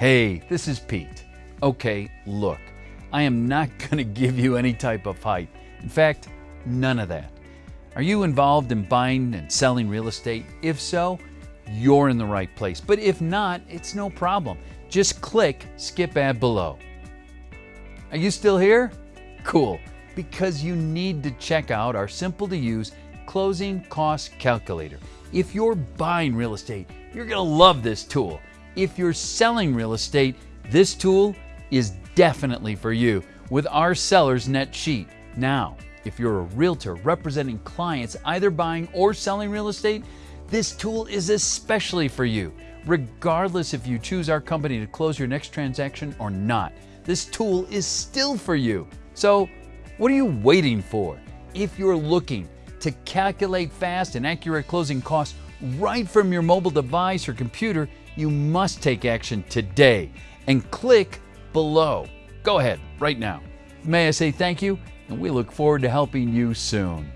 Hey, this is Pete. Okay, look, I am not going to give you any type of hype. In fact, none of that. Are you involved in buying and selling real estate? If so, you're in the right place. But if not, it's no problem. Just click skip ad below. Are you still here? Cool, because you need to check out our simple to use closing cost calculator. If you're buying real estate, you're going to love this tool. If you're selling real estate, this tool is definitely for you with our seller's net sheet. Now, if you're a realtor representing clients either buying or selling real estate, this tool is especially for you. Regardless if you choose our company to close your next transaction or not, this tool is still for you. So, what are you waiting for? If you're looking to calculate fast and accurate closing costs right from your mobile device or computer, you must take action today and click below. Go ahead right now. May I say thank you, and we look forward to helping you soon.